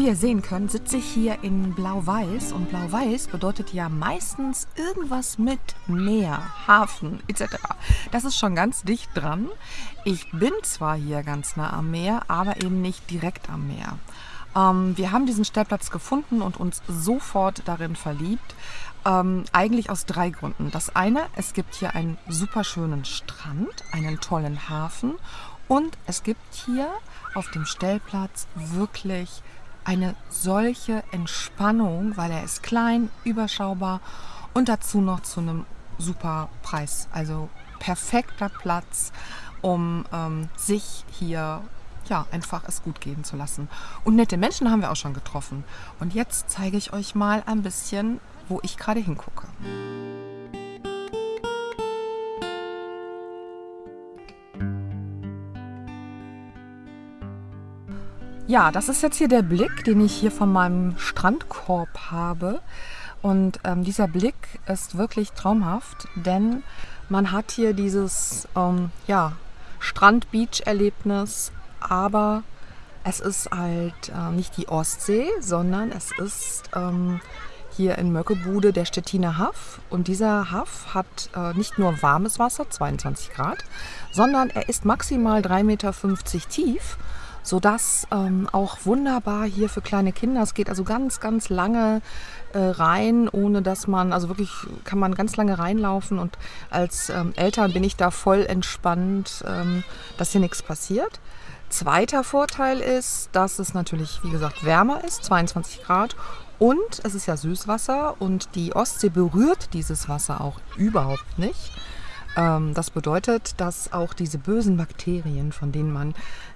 Wie ihr sehen könnt, sitze ich hier in Blau-Weiß und Blau-Weiß bedeutet ja meistens irgendwas mit Meer, Hafen etc. Das ist schon ganz dicht dran. Ich bin zwar hier ganz nah am Meer, aber eben nicht direkt am Meer. Ähm, wir haben diesen Stellplatz gefunden und uns sofort darin verliebt. Ähm, eigentlich aus drei Gründen. Das eine, es gibt hier einen super schönen Strand, einen tollen Hafen und es gibt hier auf dem Stellplatz wirklich eine solche Entspannung, weil er ist klein, überschaubar und dazu noch zu einem super Preis. Also perfekter Platz, um ähm, sich hier ja, einfach es gut gehen zu lassen. Und nette Menschen haben wir auch schon getroffen. Und jetzt zeige ich euch mal ein bisschen, wo ich gerade hingucke. Ja, das ist jetzt hier der Blick, den ich hier von meinem Strandkorb habe. Und ähm, dieser Blick ist wirklich traumhaft, denn man hat hier dieses ähm, ja, Strand-Beach-Erlebnis, aber es ist halt äh, nicht die Ostsee, sondern es ist ähm, hier in Möckebude der Stettiner Haff. Und dieser Haff hat äh, nicht nur warmes Wasser, 22 Grad, sondern er ist maximal 3,50 Meter tief, sodass ähm, auch wunderbar hier für kleine Kinder, es geht also ganz, ganz lange äh, rein, ohne dass man, also wirklich kann man ganz lange reinlaufen und als ähm, Eltern bin ich da voll entspannt, ähm, dass hier nichts passiert. Zweiter Vorteil ist, dass es natürlich, wie gesagt, wärmer ist, 22 Grad und es ist ja Süßwasser und die Ostsee berührt dieses Wasser auch überhaupt nicht. Ähm, das bedeutet, dass auch diese bösen Bakterien, von denen man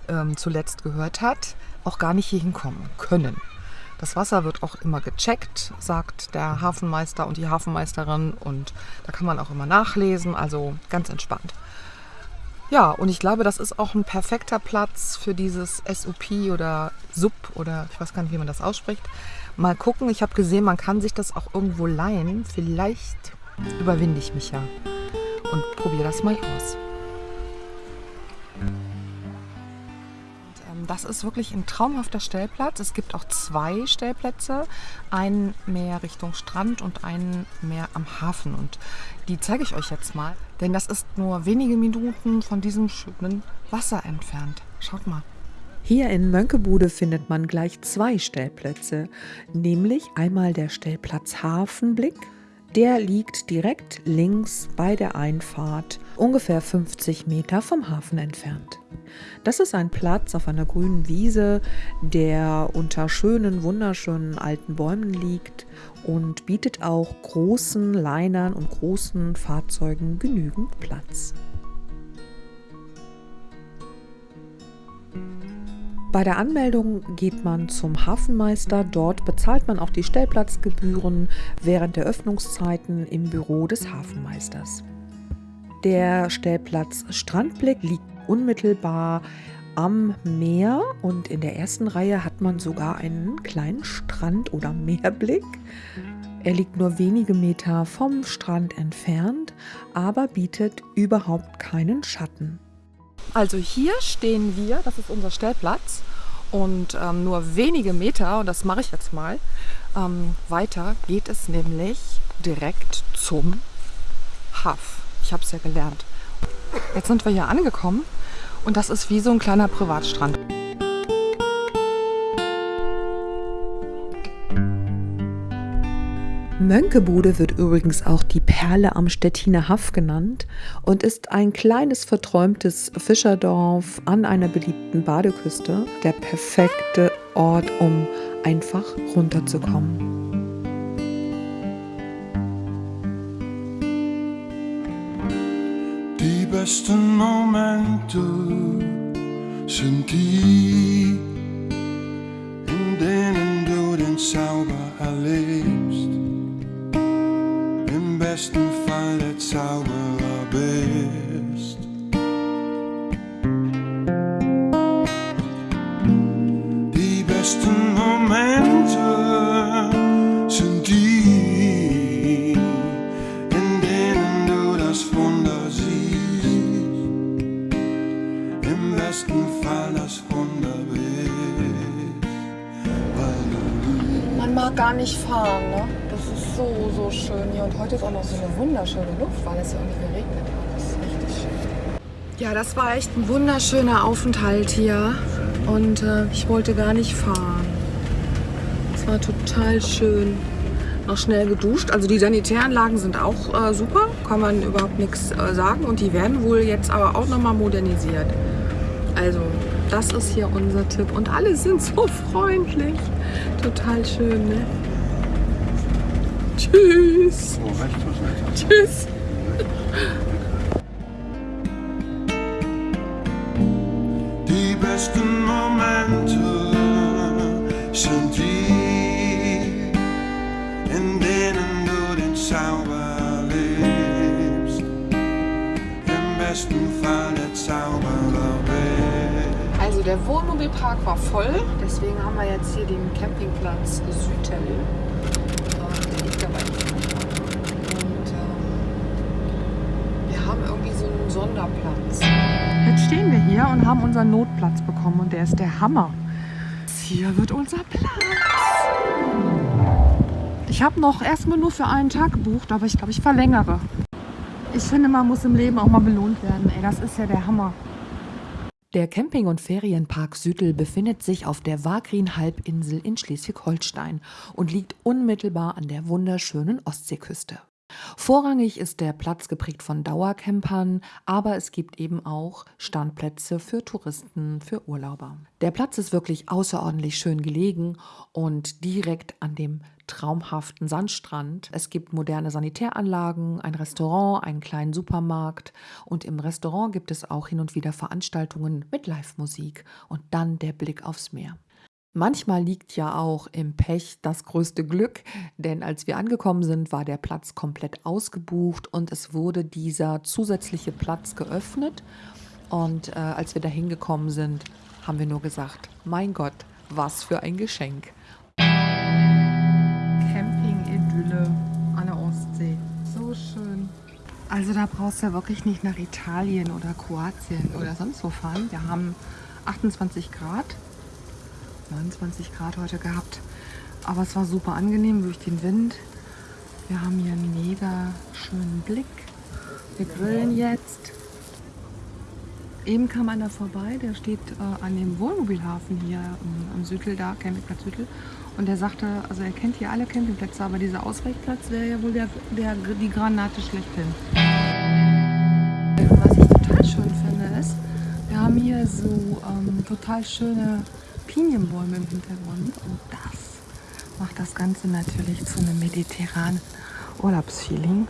ähm, zuletzt gehört hat, auch gar nicht hier hinkommen können. Das Wasser wird auch immer gecheckt, sagt der Hafenmeister und die Hafenmeisterin und da kann man auch immer nachlesen, also ganz entspannt. Ja, und ich glaube, das ist auch ein perfekter Platz für dieses SUP oder SUP oder ich weiß gar nicht, wie man das ausspricht. Mal gucken, ich habe gesehen, man kann sich das auch irgendwo leihen. Vielleicht überwinde ich mich ja und probiere das mal aus. Ähm, das ist wirklich ein traumhafter Stellplatz. Es gibt auch zwei Stellplätze, einen mehr Richtung Strand und einen mehr am Hafen. Und die zeige ich euch jetzt mal, denn das ist nur wenige Minuten von diesem schönen Wasser entfernt. Schaut mal. Hier in Mönckebude findet man gleich zwei Stellplätze, nämlich einmal der Stellplatz Hafenblick. Der liegt direkt links bei der Einfahrt, ungefähr 50 Meter vom Hafen entfernt. Das ist ein Platz auf einer grünen Wiese, der unter schönen, wunderschönen alten Bäumen liegt und bietet auch großen Linern und großen Fahrzeugen genügend Platz. Bei der Anmeldung geht man zum Hafenmeister. Dort bezahlt man auch die Stellplatzgebühren während der Öffnungszeiten im Büro des Hafenmeisters. Der Stellplatz Strandblick liegt unmittelbar am Meer und in der ersten Reihe hat man sogar einen kleinen Strand- oder Meerblick. Er liegt nur wenige Meter vom Strand entfernt, aber bietet überhaupt keinen Schatten. Also hier stehen wir, das ist unser Stellplatz und ähm, nur wenige Meter, und das mache ich jetzt mal, ähm, weiter geht es nämlich direkt zum Haff. Ich habe es ja gelernt. Jetzt sind wir hier angekommen und das ist wie so ein kleiner Privatstrand. Mönckebude wird übrigens auch die Perle am Stettiner Haff genannt und ist ein kleines verträumtes Fischerdorf an einer beliebten Badeküste. Der perfekte Ort, um einfach runterzukommen. Die besten Momente sind die, in denen du den Zauber erlebst Fall der nicht fahren, ne? Das ist so, so schön hier. Und heute ist auch noch so eine wunderschöne Luft, weil es ja irgendwie geregnet hat. Das ist richtig schön. Ja, das war echt ein wunderschöner Aufenthalt hier. Und äh, ich wollte gar nicht fahren. Es war total schön. Noch schnell geduscht. Also die Sanitäranlagen sind auch äh, super, kann man überhaupt nichts äh, sagen. Und die werden wohl jetzt aber auch nochmal modernisiert. Also das ist hier unser Tipp. Und alle sind so freundlich. Total schön, ne? Tschüss. Oh, rechts was nicht. Tschüss. Die besten Momente sind die, in denen du den Zauber lebst. Im besten Fall der Zauberer bist. Also der Wohnmobilpark war voll, deswegen haben wir jetzt hier den Campingplatz Südtel. Äh, Der liegt dabei. Und ähm, wir haben irgendwie Sonderplatz. Jetzt stehen wir hier und haben unseren Notplatz bekommen und der ist der Hammer. Hier wird unser Platz. Ich habe noch erstmal nur für einen Tag gebucht, aber ich glaube, ich verlängere. Ich finde, man muss im Leben auch mal belohnt werden. Ey, das ist ja der Hammer. Der Camping- und Ferienpark Südel befindet sich auf der Wagrin-Halbinsel in Schleswig-Holstein und liegt unmittelbar an der wunderschönen Ostseeküste. Vorrangig ist der Platz geprägt von Dauercampern, aber es gibt eben auch Standplätze für Touristen, für Urlauber. Der Platz ist wirklich außerordentlich schön gelegen und direkt an dem traumhaften Sandstrand. Es gibt moderne Sanitäranlagen, ein Restaurant, einen kleinen Supermarkt und im Restaurant gibt es auch hin und wieder Veranstaltungen mit Live-Musik und dann der Blick aufs Meer. Manchmal liegt ja auch im Pech das größte Glück, denn als wir angekommen sind, war der Platz komplett ausgebucht und es wurde dieser zusätzliche Platz geöffnet. Und äh, als wir da hingekommen sind, haben wir nur gesagt, mein Gott, was für ein Geschenk. Camping-Idylle an der Ostsee. So schön. Also da brauchst du ja wirklich nicht nach Italien oder Kroatien oder sonst wo fahren. Wir haben 28 Grad. 29 Grad heute gehabt. Aber es war super angenehm durch den Wind. Wir haben hier einen mega schönen Blick. Wir grillen jetzt. Eben kam einer vorbei, der steht äh, an dem Wohnmobilhafen hier am, am Südel, da, Campingplatz Südel. Und der sagte, also er kennt hier alle Campingplätze, aber dieser Ausweichplatz wäre ja wohl der, der, die Granate schlechthin. Was ich total schön finde, ist, wir haben hier so ähm, total schöne Pinienbäume im Hintergrund und das macht das Ganze natürlich zu einem mediterranen Urlaubsfeeling.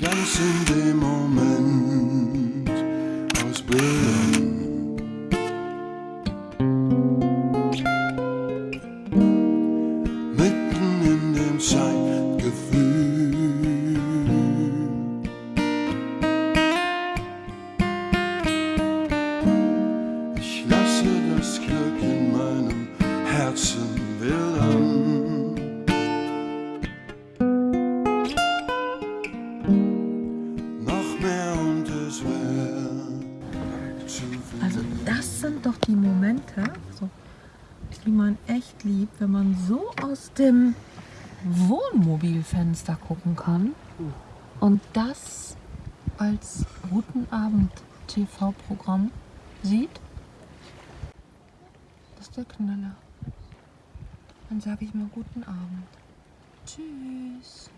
Ganz in dem Moment Herzen wildern. Noch mehr und es viel. Also das sind doch die Momente, so, die man echt liebt, wenn man so aus dem Wohnmobilfenster gucken kann und das als Guten Abend TV-Programm sieht. Das ist der Knaller. Dann sage ich mal guten Abend. Tschüss.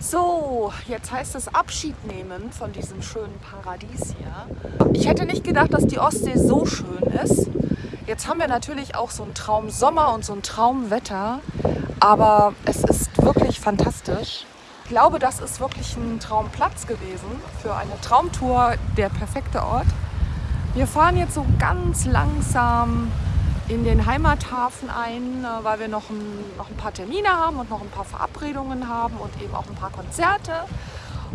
So, jetzt heißt es Abschied nehmen von diesem schönen Paradies hier. Ich hätte nicht gedacht, dass die Ostsee so schön ist. Jetzt haben wir natürlich auch so einen Traum Sommer und so ein Traumwetter, aber es ist wirklich fantastisch. Ich glaube, das ist wirklich ein Traumplatz gewesen für eine Traumtour, der perfekte Ort. Wir fahren jetzt so ganz langsam in den Heimathafen ein, äh, weil wir noch ein, noch ein paar Termine haben und noch ein paar Verabredungen haben und eben auch ein paar Konzerte.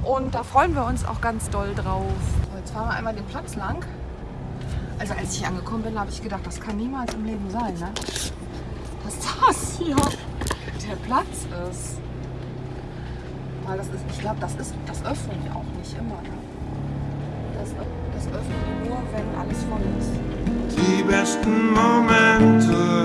Und da freuen wir uns auch ganz doll drauf. Jetzt fahren wir einmal den Platz lang. Also als ich angekommen bin, habe ich gedacht, das kann niemals im Leben sein, ne? Dass das hier der Platz ist. Weil das ist, ich glaube, das ist, das öffnen die auch nicht immer, ne? Das, das öffnen nur, wenn alles voll ist. Die besten Momente